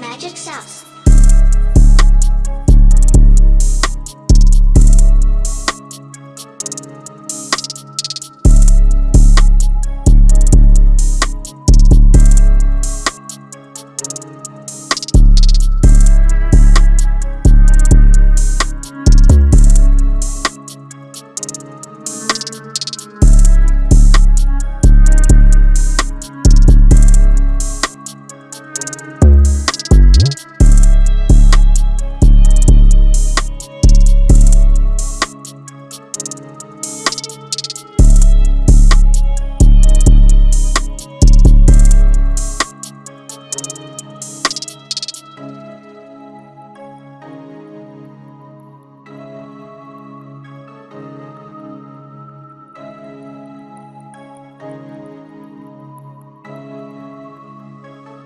Magic Sauce.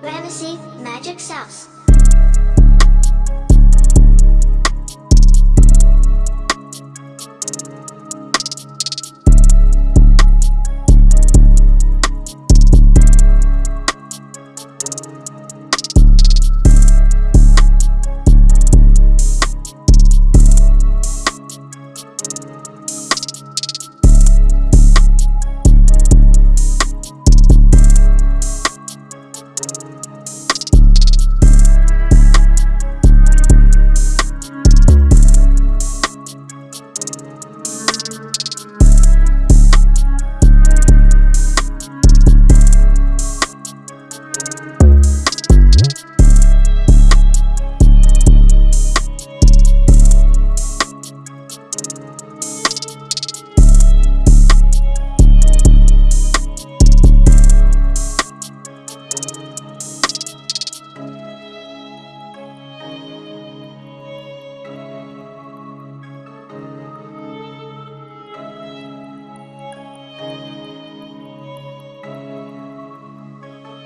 Ramesses Magic Sauce.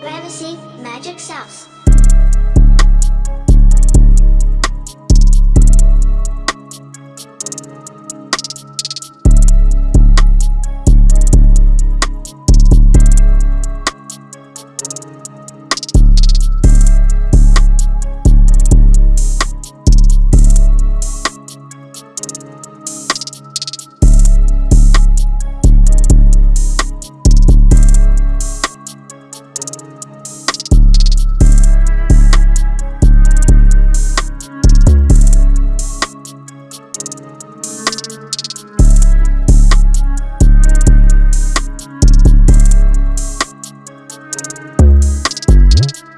Ramesses Magic Sauce. Mm-hmm.